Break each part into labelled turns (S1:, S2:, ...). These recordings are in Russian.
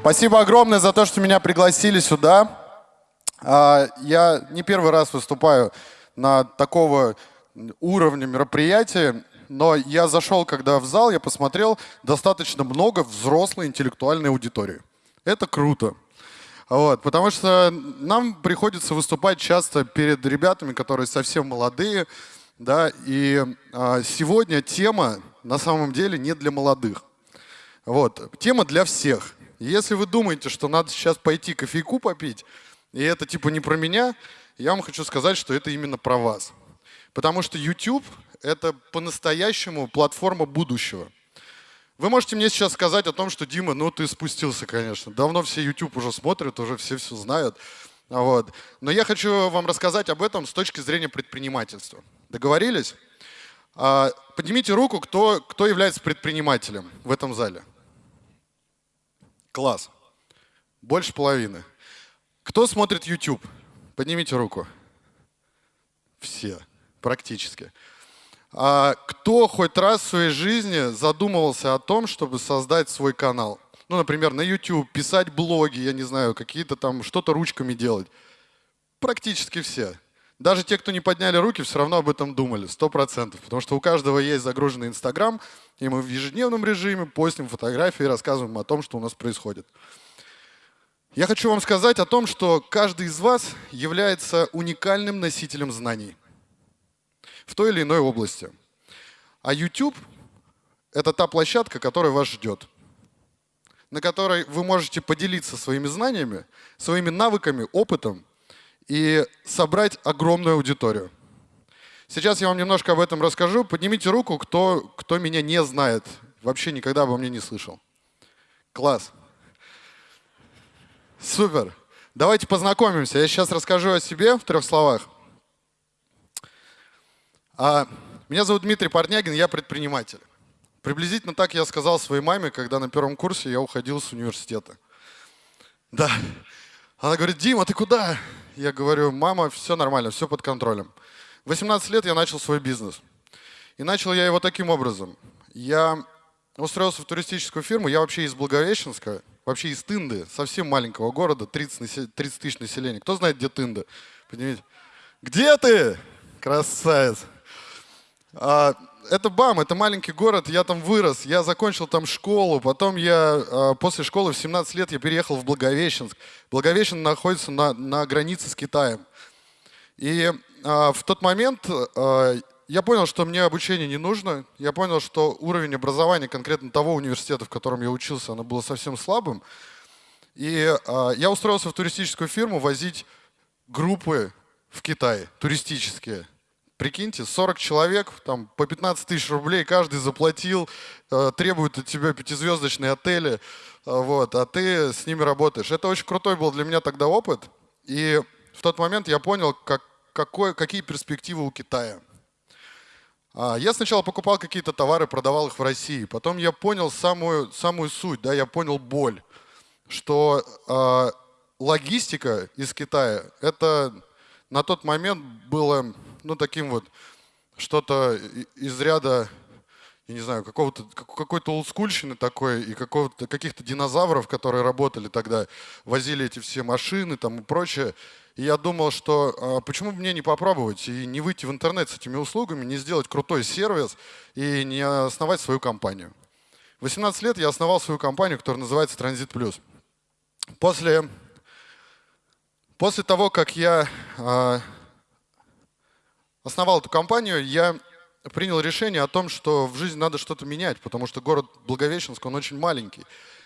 S1: Спасибо огромное за то, что меня пригласили сюда. А, я не первый раз выступаю на такого уровня мероприятия, но я зашел, когда в зал, я посмотрел достаточно много взрослой интеллектуальной аудитории. Это круто. Вот, потому что нам приходится выступать часто перед ребятами, которые совсем молодые, да, и а, сегодня тема на самом деле не для молодых. Вот, тема для всех. Если вы думаете, что надо сейчас пойти кофейку попить, и это типа не про меня, я вам хочу сказать, что это именно про вас. Потому что YouTube — это по-настоящему платформа будущего. Вы можете мне сейчас сказать о том, что, Дима, ну ты спустился, конечно. Давно все YouTube уже смотрят, уже все все знают. Вот. Но я хочу вам рассказать об этом с точки зрения предпринимательства. Договорились? А, поднимите руку, кто, кто является предпринимателем в этом зале. Класс. Больше половины. Кто смотрит YouTube? Поднимите руку. Все, практически. А кто хоть раз в своей жизни задумывался о том, чтобы создать свой канал? Ну, например, на YouTube, писать блоги, я не знаю, какие-то там, что-то ручками делать. Практически все. Даже те, кто не подняли руки, все равно об этом думали, сто процентов. Потому что у каждого есть загруженный Инстаграм, и мы в ежедневном режиме постим фотографии и рассказываем о том, что у нас происходит. Я хочу вам сказать о том, что каждый из вас является уникальным носителем знаний в той или иной области. А YouTube — это та площадка, которая вас ждет, на которой вы можете поделиться своими знаниями, своими навыками, опытом и собрать огромную аудиторию. Сейчас я вам немножко об этом расскажу. Поднимите руку, кто, кто меня не знает, вообще никогда обо мне не слышал. Класс. Супер. Давайте познакомимся. Я сейчас расскажу о себе в трех словах. А, меня зовут Дмитрий Парнягин, я предприниматель. Приблизительно так я сказал своей маме, когда на первом курсе я уходил с университета. Да. Она говорит, Дима, ты куда? Я говорю, мама, все нормально, все под контролем. В 18 лет я начал свой бизнес. И начал я его таким образом. Я устроился в туристическую фирму, я вообще из Благовещенска, вообще из Тынды, совсем маленького города, 30, 30 тысяч населения. Кто знает, где Тында? Поднимите. Где ты? Красавец. А, это БАМ, это маленький город, я там вырос, я закончил там школу, потом я а, после школы в 17 лет я переехал в Благовещенск. Благовещен находится на, на границе с Китаем. И а, в тот момент а, я понял, что мне обучение не нужно. Я понял, что уровень образования конкретно того университета, в котором я учился, оно было совсем слабым. И э, я устроился в туристическую фирму возить группы в Китай, туристические. Прикиньте, 40 человек, там по 15 тысяч рублей каждый заплатил, э, требуют от тебя пятизвездочные отели, э, вот, а ты с ними работаешь. Это очень крутой был для меня тогда опыт. И в тот момент я понял, как, какой, какие перспективы у Китая. А, я сначала покупал какие-то товары, продавал их в России. Потом я понял самую, самую суть, да, я понял боль, что э, логистика из Китая, это на тот момент было ну, таким вот что-то из ряда, я не знаю, какого-то, какой-то олдскульщины такой и какого-то, каких-то динозавров, которые работали тогда, возили эти все машины там и прочее. И я думал, что а, почему бы мне не попробовать и не выйти в интернет с этими услугами, не сделать крутой сервис и не основать свою компанию. В 18 лет я основал свою компанию, которая называется Транзит Плюс. После, после того, как я а, основал эту компанию, я принял решение о том, что в жизни надо что-то менять, потому что город Благовещенск, он очень маленький.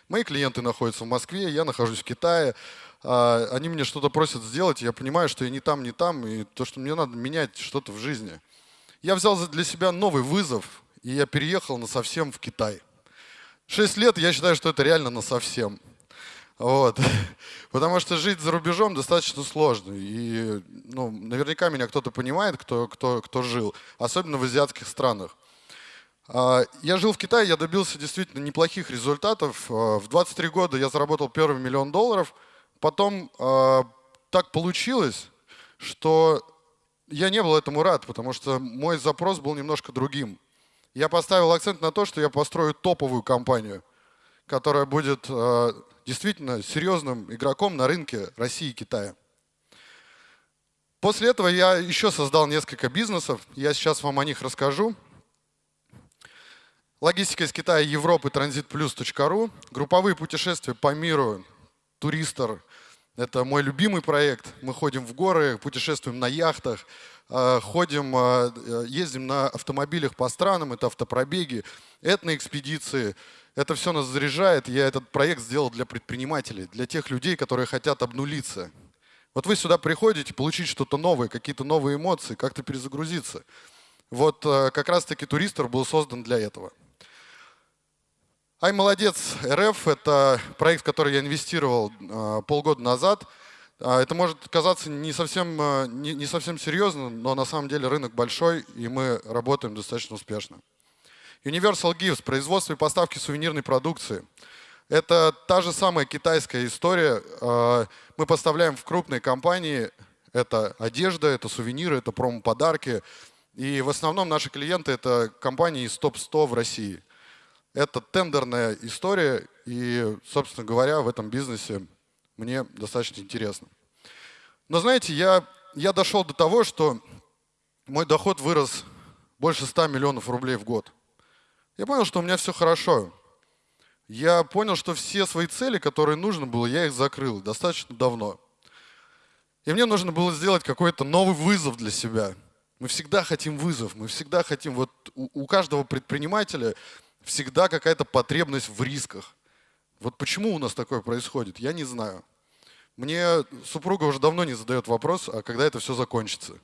S1: Мои клиенты находятся в Москве, я нахожусь в Китае. А, они мне что-то просят сделать, я понимаю, что я не там, не там, и то, что мне надо менять что-то в жизни. Я взял для себя новый вызов, и я переехал на совсем в Китай. Шесть лет, я считаю, что это реально на совсем. Вот. Потому что жить за рубежом достаточно сложно. И ну, наверняка меня кто-то понимает, кто, кто, кто жил, особенно в азиатских странах. А, я жил в Китае, я добился действительно неплохих результатов. А, в 23 года я заработал первый миллион долларов – потом э, так получилось, что я не был этому рад, потому что мой запрос был немножко другим. я поставил акцент на то, что я построю топовую компанию, которая будет действительно серьезным игроком на рынке России и Китая. После этого я еще создал несколько бизнесов, я сейчас вам о них расскажу. Логистика из Китая, Европы, транзитплюс.ру, групповые путешествия по миру, туристор. Это мой любимый проект. Мы ходим в горы, путешествуем на яхтах, э, ходим, э, ездим на автомобилях по странам, это автопробеги, этноэкспедиции. Это все нас заряжает. Я этот проект сделал для предпринимателей, для тех людей, которые хотят обнулиться. Вот вы сюда приходите, получить что-то новое, какие-то новые эмоции, как-то перезагрузиться. Вот э, как раз-таки туристор был создан для этого. Ай, молодец, РФ – это проект, в который я инвестировал э, полгода назад. Э, это может казаться не совсем, э, не, не совсем серьезно, но на самом деле рынок большой, и мы работаем достаточно успешно. Universal Gifts – производство и поставки сувенирной продукции. Это та же самая китайская история. Мы поставляем в крупные компании. Это одежда, это сувениры, это промо-подарки. И в основном наши клиенты – это компании из топ-100 в России. Это тендерная история, и, собственно говоря, в этом бизнесе мне достаточно интересно. Но знаете, я, я дошел до того, что мой доход вырос больше 100 миллионов рублей в год. Я понял, что у меня все хорошо. Я понял, что все свои цели, которые нужно было, я их закрыл достаточно давно. И мне нужно было сделать какой-то новый вызов для себя. Мы всегда хотим вызов, мы всегда хотим, вот у, у каждого предпринимателя всегда какая-то потребность в рисках. Вот почему у нас такое происходит, я не знаю. Мне супруга уже давно не задает вопрос, а когда это все закончится.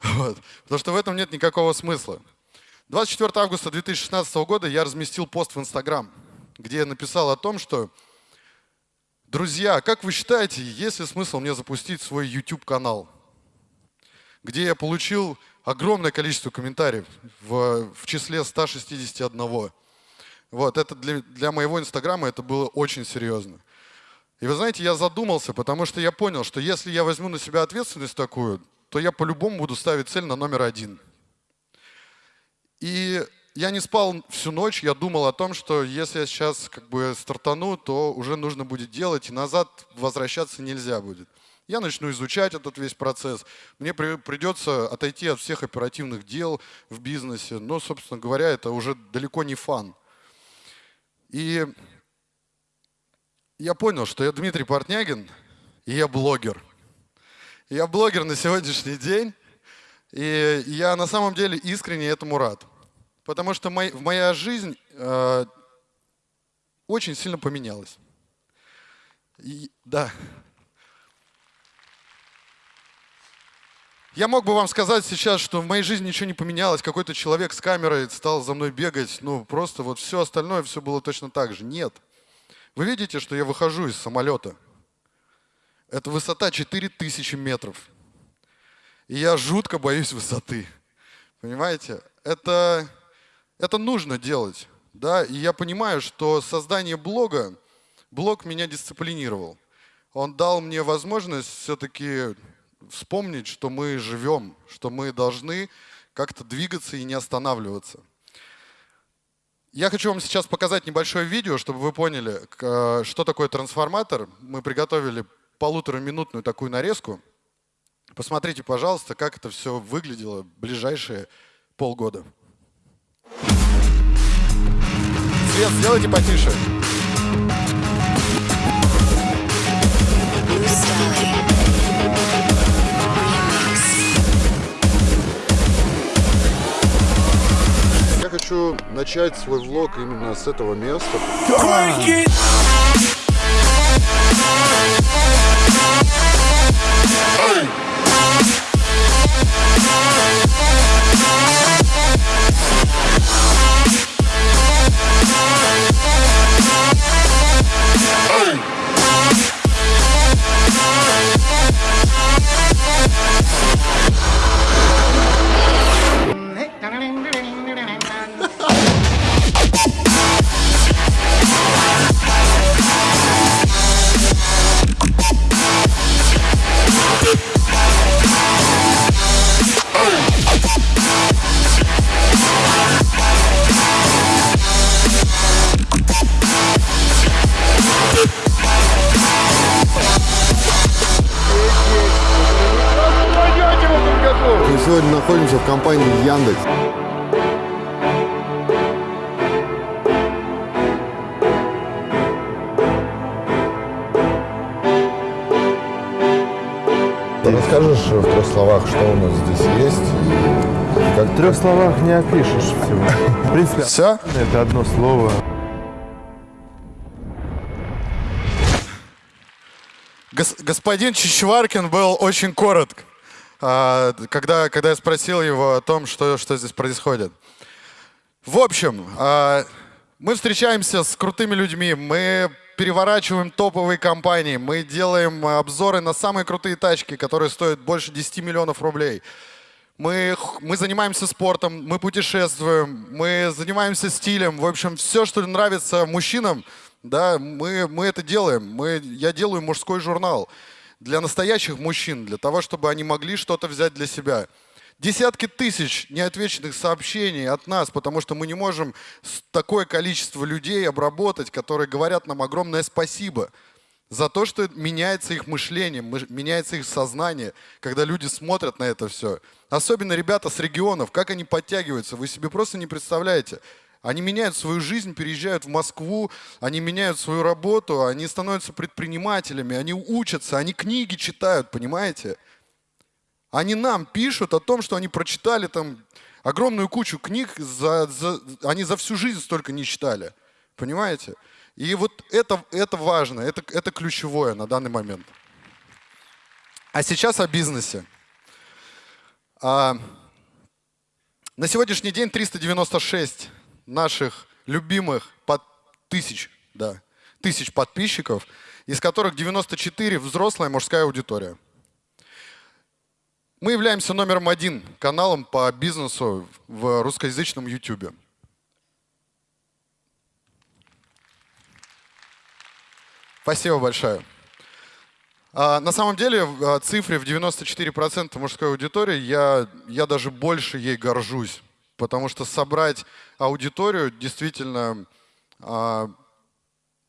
S1: Вот. Потому что в этом нет никакого смысла. 24 августа 2016 года я разместил пост в Инстаграм, где я написал о том, что Друзья, как вы считаете, есть ли смысл мне запустить свой YouTube-канал, где я получил огромное количество комментариев в, в числе 161. Вот, это для, для моего инстаграма это было очень серьезно. И вы знаете, я задумался, потому что я понял, что если я возьму на себя ответственность такую, то я по-любому буду ставить цель на номер один. И я не спал всю ночь, я думал о том, что если я сейчас как бы стартану, то уже нужно будет делать, и назад возвращаться нельзя будет. Я начну изучать этот весь процесс. Мне при, придется отойти от всех оперативных дел в бизнесе. Но, собственно говоря, это уже далеко не фан. И я понял, что я Дмитрий Портнягин, и я блогер. Я блогер на сегодняшний день, и я на самом деле искренне этому рад. Потому что мой, моя жизнь э, очень сильно поменялась. И, да. Я мог бы вам сказать сейчас, что в моей жизни ничего не поменялось, какой-то человек с камерой стал за мной бегать, ну просто вот все остальное, все было точно так же. Нет. Вы видите, что я выхожу из самолета. Это высота 4000 метров. И я жутко боюсь высоты. Понимаете? Это, это нужно делать. Да? И я понимаю, что создание блога, блог меня дисциплинировал. Он дал мне возможность все-таки вспомнить, что мы живем, что мы должны как-то двигаться и не останавливаться. Я хочу вам сейчас показать небольшое видео, чтобы вы поняли, что такое трансформатор. Мы приготовили полутораминутную такую нарезку. Посмотрите, пожалуйста, как это все выглядело в ближайшие полгода. Свет, сделайте потише. хочу начать свой влог именно с этого места.
S2: Hey! Расскажешь в трех словах, что у нас здесь есть? Как
S3: В трех словах не опишешь всего. В принципе,
S1: Все?
S3: это одно слово.
S1: Гос- господин Чичваркин был очень коротк, а, когда, когда я спросил его о том, что, что здесь происходит. В общем, а, мы встречаемся с крутыми людьми, мы переворачиваем топовые компании, мы делаем обзоры на самые крутые тачки, которые стоят больше 10 миллионов рублей. Мы, мы занимаемся спортом, мы путешествуем, мы занимаемся стилем. В общем, все, что нравится мужчинам, да, мы, мы это делаем. Мы, я делаю мужской журнал для настоящих мужчин, для того, чтобы они могли что-то взять для себя. Десятки тысяч неотвеченных сообщений от нас, потому что мы не можем такое количество людей обработать, которые говорят нам огромное спасибо за то, что меняется их мышление, мы- меняется их сознание, когда люди смотрят на это все. Особенно ребята с регионов, как они подтягиваются, вы себе просто не представляете. Они меняют свою жизнь, переезжают в Москву, они меняют свою работу, они становятся предпринимателями, они учатся, они книги читают, понимаете? Они нам пишут о том, что они прочитали там огромную кучу книг, за, за- они за всю жизнь столько не читали. Понимаете? И вот это, это важно, это, это ключевое на данный момент. А сейчас о бизнесе. А, на сегодняшний день 396 наших любимых под тысяч, да, тысяч подписчиков, из которых 94 взрослая мужская аудитория. Мы являемся номером один каналом по бизнесу в русскоязычном YouTube. Спасибо большое. А, на самом деле, а, цифре в 94% мужской аудитории я, я даже больше ей горжусь. Потому что собрать аудиторию действительно, а,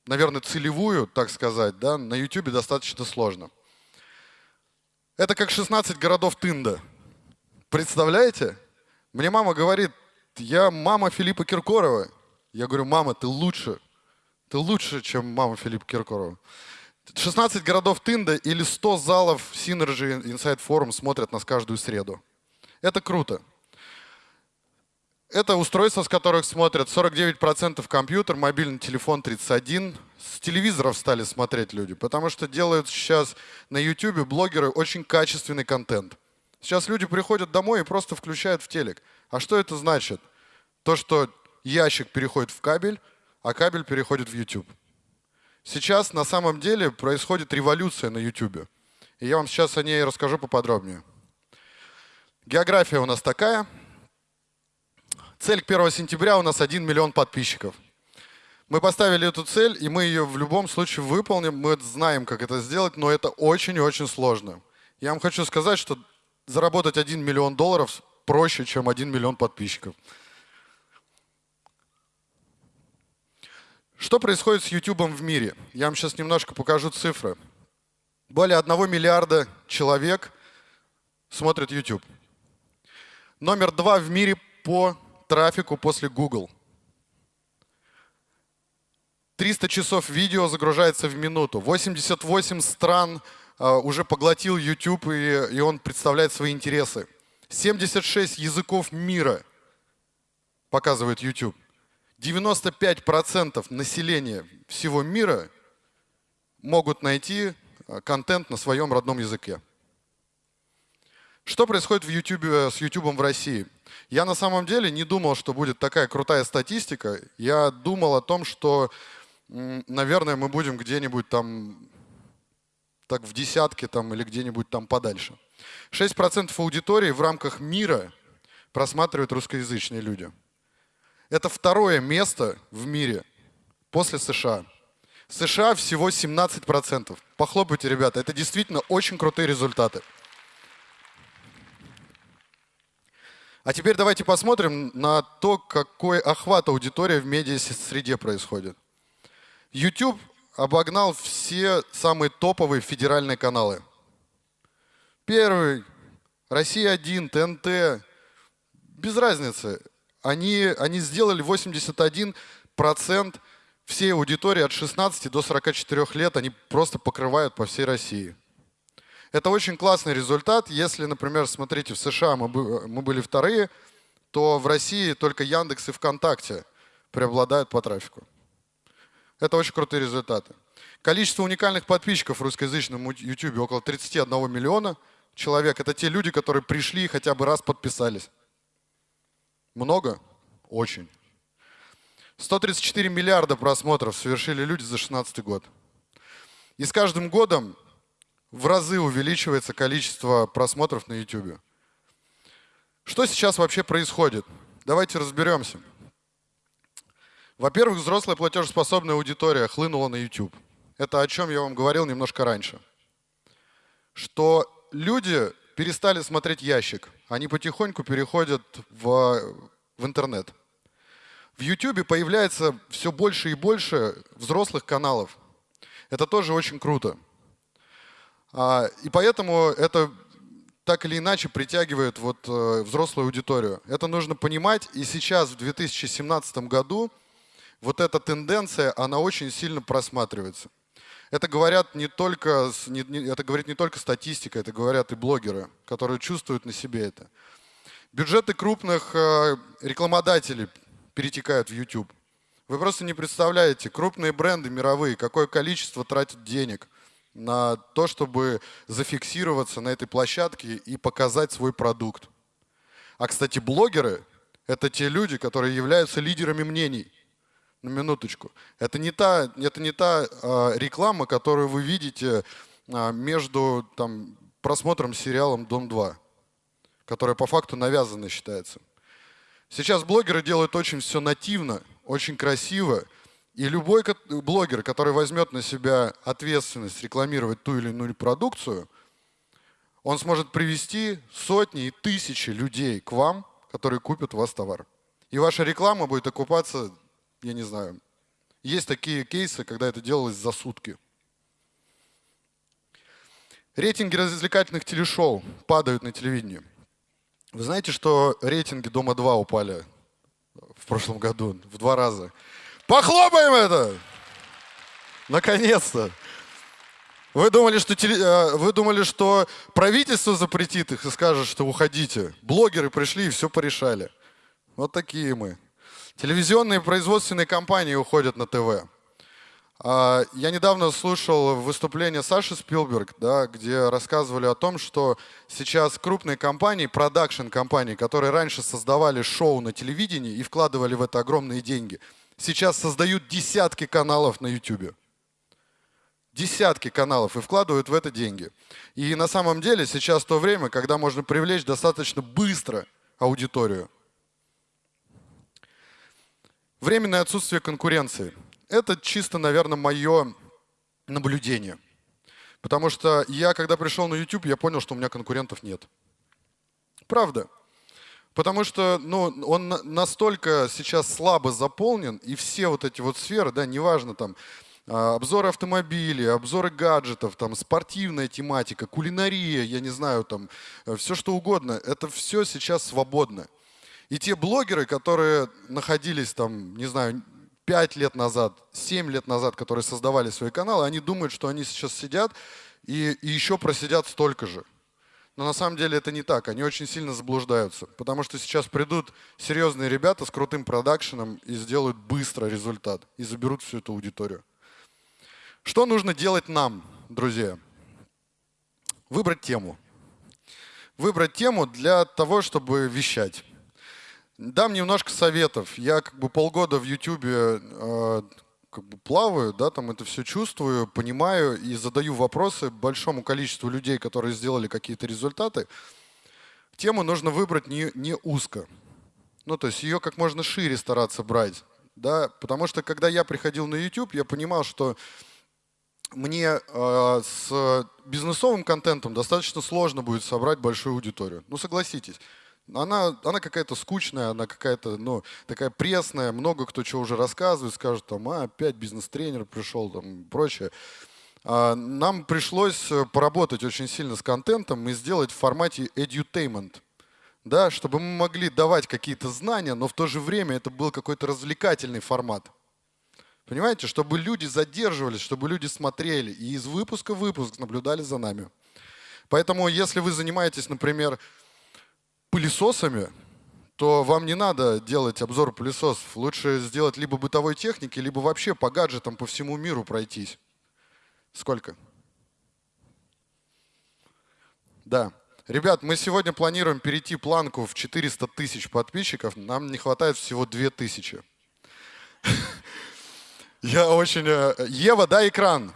S1: наверное, целевую, так сказать, да, на YouTube достаточно сложно. Это как 16 городов Тында. Представляете? Мне мама говорит, я мама Филиппа Киркорова. Я говорю, мама, ты лучше. Ты лучше, чем мама Филиппа Киркорова. 16 городов Тында или 100 залов Synergy Inside Forum смотрят нас каждую среду. Это круто. Это устройства, с которых смотрят 49% компьютер, мобильный телефон 31%. С телевизоров стали смотреть люди, потому что делают сейчас на YouTube блогеры очень качественный контент. Сейчас люди приходят домой и просто включают в телек. А что это значит? То, что ящик переходит в кабель, а кабель переходит в YouTube. Сейчас на самом деле происходит революция на YouTube. И я вам сейчас о ней расскажу поподробнее. География у нас такая. Цель к 1 сентября у нас 1 миллион подписчиков. Мы поставили эту цель, и мы ее в любом случае выполним. Мы знаем, как это сделать, но это очень и очень сложно. Я вам хочу сказать, что заработать 1 миллион долларов проще, чем 1 миллион подписчиков. Что происходит с YouTube в мире? Я вам сейчас немножко покажу цифры. Более 1 миллиарда человек смотрят YouTube. Номер два в мире по трафику после Google. 300 часов видео загружается в минуту. 88 стран э, уже поглотил YouTube, и, и он представляет свои интересы. 76 языков мира показывает YouTube. 95% населения всего мира могут найти э, контент на своем родном языке. Что происходит в YouTube, с YouTube в России? Я на самом деле не думал, что будет такая крутая статистика. Я думал о том, что, наверное, мы будем где-нибудь там так в десятке там, или где-нибудь там подальше. 6% аудитории в рамках мира просматривают русскоязычные люди. Это второе место в мире после США. США всего 17%. Похлопайте, ребята, это действительно очень крутые результаты. А теперь давайте посмотрим на то, какой охват аудитории в медиа-среде происходит. YouTube обогнал все самые топовые федеральные каналы. Первый, Россия-1, ТНТ, без разницы. Они, они сделали 81% всей аудитории от 16 до 44 лет, они просто покрывают по всей России. Это очень классный результат. Если, например, смотрите, в США мы, мы были вторые, то в России только Яндекс и ВКонтакте преобладают по трафику. Это очень крутые результаты. Количество уникальных подписчиков в русскоязычном YouTube около 31 миллиона человек. Это те люди, которые пришли и хотя бы раз подписались. Много? Очень. 134 миллиарда просмотров совершили люди за 2016 год. И с каждым годом в разы увеличивается количество просмотров на YouTube. Что сейчас вообще происходит? Давайте разберемся. Во-первых, взрослая платежеспособная аудитория хлынула на YouTube. Это о чем я вам говорил немножко раньше. Что люди перестали смотреть ящик. Они потихоньку переходят в, в интернет. В YouTube появляется все больше и больше взрослых каналов. Это тоже очень круто. А, и поэтому это так или иначе притягивает вот э, взрослую аудиторию. Это нужно понимать. И сейчас, в 2017 году, вот эта тенденция, она очень сильно просматривается. Это говорят не только, это говорит не только статистика, это говорят и блогеры, которые чувствуют на себе это. Бюджеты крупных э, рекламодателей перетекают в YouTube. Вы просто не представляете, крупные бренды мировые, какое количество тратят денег на то, чтобы зафиксироваться на этой площадке и показать свой продукт. А, кстати, блогеры – это те люди, которые являются лидерами мнений. На минуточку. Это не та, это не та э, реклама, которую вы видите э, между там, просмотром сериалом «Дом-2», которая по факту навязанной считается. Сейчас блогеры делают очень все нативно, очень красиво, и любой блогер, который возьмет на себя ответственность рекламировать ту или иную продукцию, он сможет привести сотни и тысячи людей к вам, которые купят у вас товар. И ваша реклама будет окупаться, я не знаю, есть такие кейсы, когда это делалось за сутки. Рейтинги развлекательных телешоу падают на телевидении. Вы знаете, что рейтинги «Дома-2» упали в прошлом году в два раза? Похлопаем это! Наконец-то! Вы думали, что теле... Э, вы думали, что правительство запретит их и скажет, что уходите. Блогеры пришли и все порешали. Вот такие мы. Телевизионные производственные компании уходят на ТВ. А, я недавно слушал выступление Саши Спилберг, да, где рассказывали о том, что сейчас крупные компании, продакшн-компании, которые раньше создавали шоу на телевидении и вкладывали в это огромные деньги – сейчас создают десятки каналов на YouTube. Десятки каналов и вкладывают в это деньги. И на самом деле сейчас то время, когда можно привлечь достаточно быстро аудиторию. Временное отсутствие конкуренции. Это чисто, наверное, мое наблюдение. Потому что я, когда пришел на YouTube, я понял, что у меня конкурентов нет. Правда. Потому что ну, он настолько сейчас слабо заполнен, и все вот эти вот сферы, да, неважно там, а, обзоры автомобилей, обзоры гаджетов, там, спортивная тематика, кулинария, я не знаю, там, э, все что угодно, это все сейчас свободно. И те блогеры, которые находились там, не знаю, 5 лет назад, 7 лет назад, которые создавали свои каналы, они думают, что они сейчас сидят и, и еще просидят столько же. Но на самом деле это не так, они очень сильно заблуждаются, потому что сейчас придут серьезные ребята с крутым продакшеном и сделают быстро результат, и заберут всю эту аудиторию. Что нужно делать нам, друзья? Выбрать тему. Выбрать тему для того, чтобы вещать. Дам немножко советов. Я как бы полгода в YouTube э, как бы плаваю, да, там это все чувствую, понимаю и задаю вопросы большому количеству людей, которые сделали какие-то результаты. Тему нужно выбрать не, не узко. Ну, то есть ее как можно шире стараться брать. Да? Потому что когда я приходил на YouTube, я понимал, что мне э, с бизнесовым контентом достаточно сложно будет собрать большую аудиторию. Ну, согласитесь она, она какая-то скучная, она какая-то, ну, такая пресная, много кто чего уже рассказывает, скажет, там, а, опять бизнес-тренер пришел, там, прочее. А, нам пришлось поработать очень сильно с контентом и сделать в формате edutainment. да, чтобы мы могли давать какие-то знания, но в то же время это был какой-то развлекательный формат. Понимаете, чтобы люди задерживались, чтобы люди смотрели и из выпуска в выпуск наблюдали за нами. Поэтому, если вы занимаетесь, например, пылесосами, то вам не надо делать обзор пылесосов. Лучше сделать либо бытовой техники, либо вообще по гаджетам по всему миру пройтись. Сколько? Да. Ребят, мы сегодня планируем перейти планку в 400 тысяч подписчиков. Нам не хватает всего 2000. Я очень... Э, Ева, дай экран.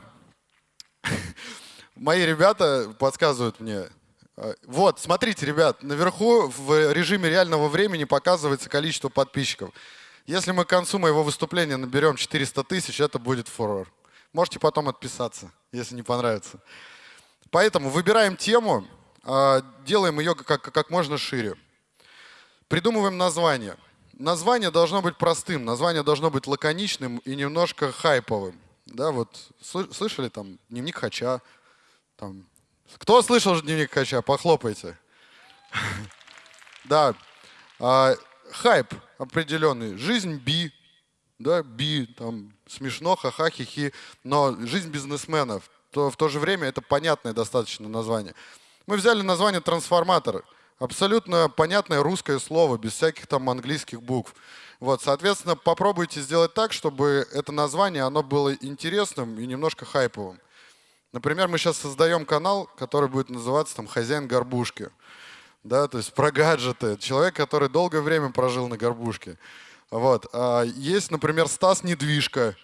S1: Мои ребята подсказывают мне. Э, вот, смотрите, ребят, наверху в режиме реального времени показывается количество подписчиков. Если мы к концу моего выступления наберем 400 тысяч, это будет фурор. Можете потом отписаться, если не понравится. Поэтому выбираем тему, э, делаем ее как, как можно шире. Придумываем название. Название должно быть простым, название должно быть лаконичным и немножко хайповым. Да, вот слышали там дневник Хача, там кто слышал дневник Хача? Похлопайте. Да. А, хайп определенный. Жизнь би. Да, би, там, смешно, ха-ха, хи-хи. Но жизнь бизнесменов. То в то же время это понятное достаточно название. Мы взяли название «Трансформатор». Абсолютно понятное русское слово, без всяких там английских букв. Вот, соответственно, попробуйте сделать так, чтобы это название, оно было интересным и немножко хайповым. Например, мы сейчас создаем канал, который будет называться там «Хозяин горбушки». Да, то есть про гаджеты. Человек, который долгое время прожил на горбушке. Вот. А есть, например, Стас Недвижка.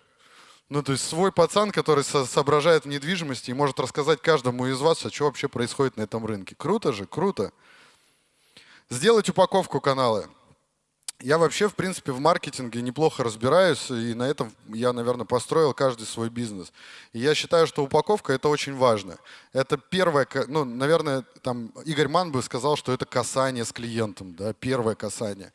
S1: Ну, то есть свой пацан, который со соображает в недвижимости и может рассказать каждому из вас, а что вообще происходит на этом рынке. Круто же, круто. Сделать упаковку канала. Я вообще, в принципе, в маркетинге неплохо разбираюсь, и на этом я, наверное, построил каждый свой бизнес. И я считаю, что упаковка – это очень важно. Это первое, ну, наверное, там Игорь Ман бы сказал, что это касание с клиентом, да, первое касание.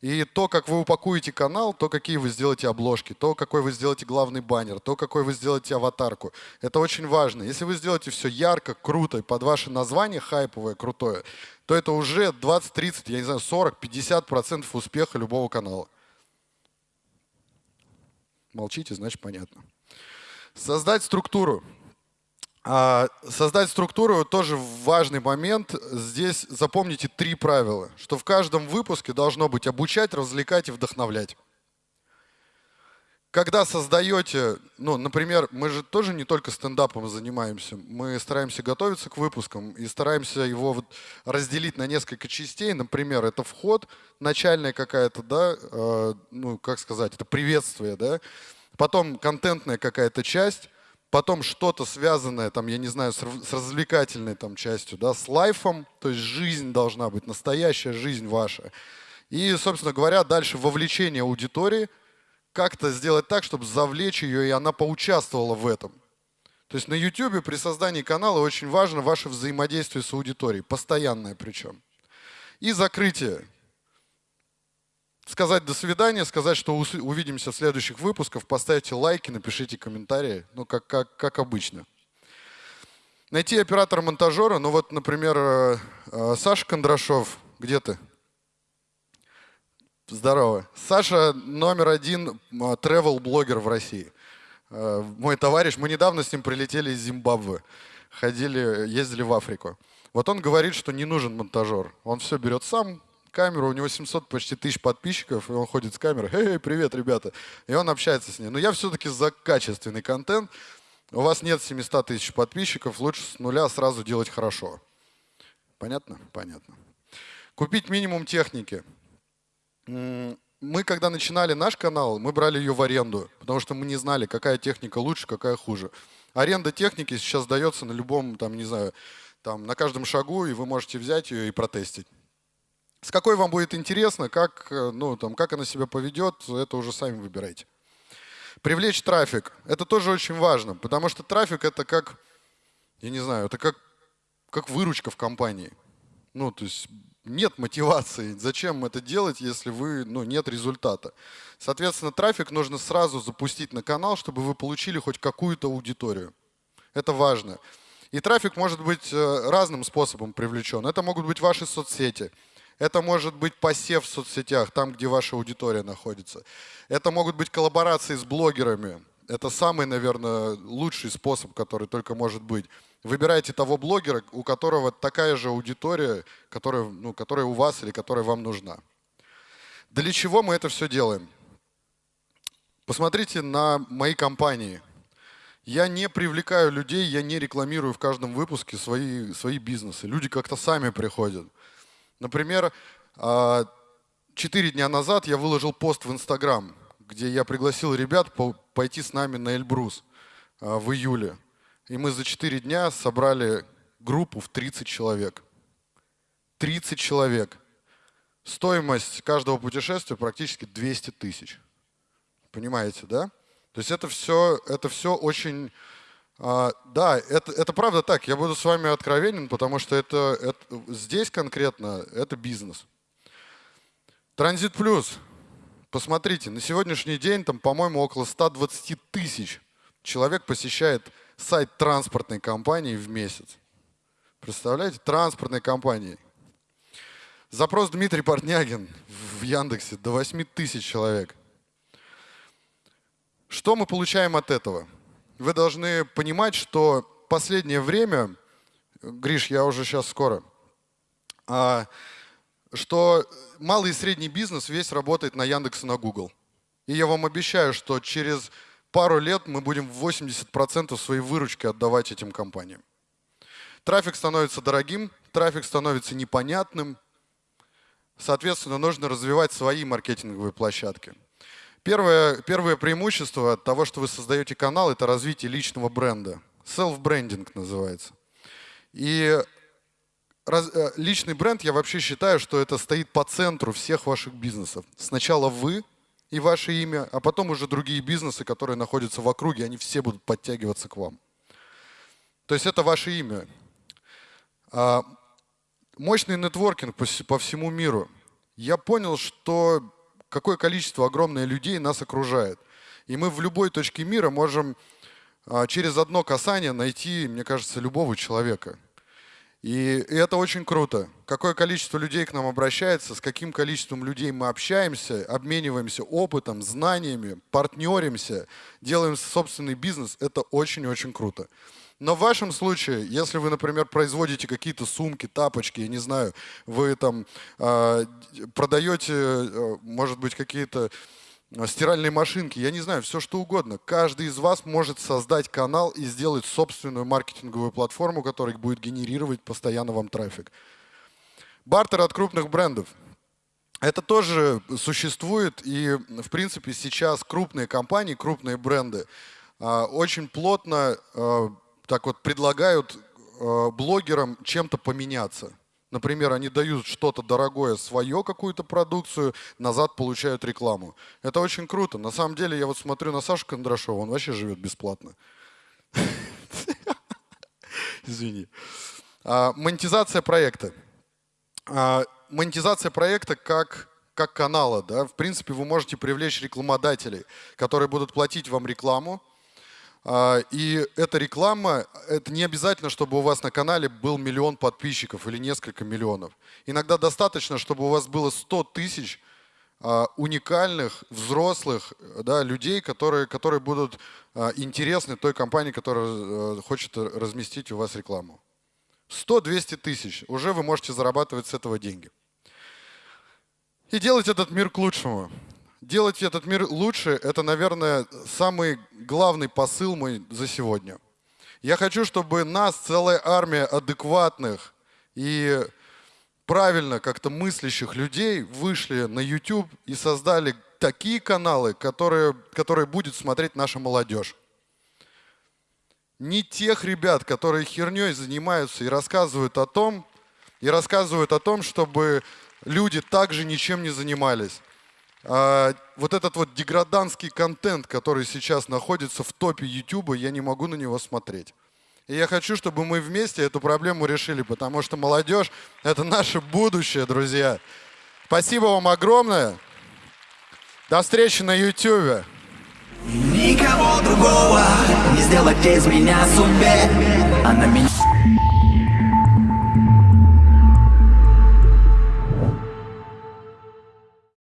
S1: И то, как вы упакуете канал, то, какие вы сделаете обложки, то, какой вы сделаете главный баннер, то, какой вы сделаете аватарку. Это очень важно. Если вы сделаете все ярко, круто, под ваше название хайповое, крутое, то это уже 20, 30, я не знаю, 40, 50 процентов успеха любого канала. Молчите, значит понятно. Создать структуру. А, создать структуру тоже важный момент. Здесь запомните три правила, что в каждом выпуске должно быть обучать, развлекать и вдохновлять когда создаете, ну, например, мы же тоже не только стендапом занимаемся, мы стараемся готовиться к выпускам и стараемся его вот разделить на несколько частей. Например, это вход, начальная какая-то, да, э, ну, как сказать, это приветствие, да, потом контентная какая-то часть, потом что-то связанное, там, я не знаю, с, развлекательной там частью, да, с лайфом, то есть жизнь должна быть, настоящая жизнь ваша. И, собственно говоря, дальше вовлечение аудитории – как-то сделать так, чтобы завлечь ее, и она поучаствовала в этом. То есть на YouTube при создании канала очень важно ваше взаимодействие с аудиторией, постоянное причем. И закрытие. Сказать до свидания, сказать, что увидимся в следующих выпусках, поставьте лайки, напишите комментарии, ну как, как, как обычно. Найти оператора-монтажера, ну вот, например, э, э, Саша Кондрашов, где ты? Здорово. Саша номер один travel-блогер в России. Э, мой товарищ, мы недавно с ним прилетели из Зимбабве. Ходили, ездили в Африку. Вот он говорит, что не нужен монтажер. Он все берет сам, камеру, у него 700 почти тысяч подписчиков, и он ходит с камерой, эй, привет, ребята. И он общается с ней. Но я все-таки за качественный контент. У вас нет 700 тысяч подписчиков, лучше с нуля сразу делать хорошо. Понятно? Понятно. Купить минимум техники мы когда начинали наш канал, мы брали ее в аренду, потому что мы не знали, какая техника лучше, какая хуже. Аренда техники сейчас дается на любом, там, не знаю, там, на каждом шагу, и вы можете взять ее и протестить. С какой вам будет интересно, как, э, ну, там, как она себя поведет, это уже сами выбирайте. Привлечь трафик. Это тоже очень важно, потому что трафик это как, я не знаю, это как, как выручка в компании. Ну, то есть нет мотивации. Зачем это делать, если вы, ну, нет результата? Соответственно, трафик нужно сразу запустить на канал, чтобы вы получили хоть какую-то аудиторию. Это важно. И трафик может быть э, разным способом привлечен. Это могут быть ваши соцсети, Это может быть посев в соцсетях, там, где ваша аудитория находится. Это могут быть коллаборации с блогерами. Это самый, наверное, лучший способ, который только может быть. Выбирайте того блогера, у которого такая же аудитория, которая, ну, которая у вас или которая вам нужна. Для чего мы это все делаем? Посмотрите на мои компании. Я не привлекаю людей, я не рекламирую в каждом выпуске свои, свои бизнесы. Люди как-то сами приходят. Например, а, четыре дня назад я выложил пост в Инстаграм, где я пригласил ребят пойти с нами на Эльбрус а, в июле. И мы за четыре дня собрали группу в 30 человек. 30 человек. Стоимость каждого путешествия практически 200 тысяч. Понимаете, да? То есть это все, это все очень... А, да, это, это правда так. Я буду с вами откровенен, потому что это, это, здесь конкретно это бизнес. Транзит плюс. Посмотрите, на сегодняшний день там, по-моему, около 120 тысяч человек посещает сайт транспортной компании в месяц. Представляете? Транспортной компании. Запрос Дмитрий Портнягин в Яндексе до 8 тысяч человек. Что мы получаем от этого? Вы должны понимать, что последнее время, Гриш, я уже сейчас скоро, а, что малый и средний бизнес весь работает на Яндекс и на Google. И я вам обещаю, что через пару лет мы будем 80% своей выручки отдавать этим компаниям. Трафик становится дорогим, трафик становится непонятным. Соответственно, нужно развивать свои маркетинговые площадки. Первое, первое преимущество от того, что вы создаете канал, это развитие личного бренда. Self-брендинг называется. И раз, э, личный бренд, я вообще считаю, что это стоит по центру всех ваших бизнесов. Сначала вы, и ваше имя, а потом уже другие бизнесы, которые находятся в округе, они все будут подтягиваться к вам. То есть это ваше имя. А, мощный нетворкинг по всему миру. Я понял, что какое количество огромное людей нас окружает. И мы в любой точке мира можем а, через одно касание найти, мне кажется, любого человека. И, это очень круто. Какое количество людей к нам обращается, с каким количеством людей мы общаемся, обмениваемся опытом, знаниями, партнеримся, делаем собственный бизнес, это очень-очень круто. Но в вашем случае, если вы, например, производите какие-то сумки, тапочки, я не знаю, вы там э, продаете, э, может быть, какие-то Э, стиральные машинки, я не знаю, все что угодно. Каждый из вас может создать канал и сделать собственную маркетинговую платформу, которая будет генерировать постоянно вам трафик. Бартер от крупных брендов. Это тоже существует, и, в принципе, сейчас крупные компании, крупные бренды э, очень плотно э, так вот предлагают блогерам чем-то поменяться. Например, они дают что-то дорогое, свое какую-то продукцию, назад получают рекламу. Это очень круто. На самом деле, я вот смотрю на Сашу Кондрашова, он вообще живет бесплатно. Извини. А, монетизация проекта. А, монетизация проекта как, как канала. Да? В принципе, вы можете привлечь рекламодателей, которые будут платить вам рекламу, и эта реклама, это не обязательно, чтобы у вас на канале был миллион подписчиков или несколько миллионов. Иногда достаточно, чтобы у вас было 100 тысяч а, уникальных, взрослых да, людей, которые, которые будут а, интересны той компании, которая э, хочет разместить у вас рекламу. 100-200 тысяч. Уже вы можете зарабатывать с этого деньги. И делать этот мир к лучшему делать этот мир лучше, это, наверное, самый главный посыл мой за сегодня. Я хочу, чтобы нас, целая армия адекватных и правильно как-то мыслящих людей вышли на YouTube и создали такие каналы, которые, которые будет смотреть наша молодежь. Не тех ребят, которые херней занимаются и рассказывают о том, и рассказывают о том, чтобы люди также ничем не занимались вот этот вот деграданский контент, который сейчас находится в топе YouTube, я не могу на него смотреть. И я хочу, чтобы мы вместе эту проблему решили, потому что молодежь — это наше будущее, друзья. Спасибо вам огромное. До встречи на YouTube.
S4: Никого другого не сделать из меня сумеет, а на меня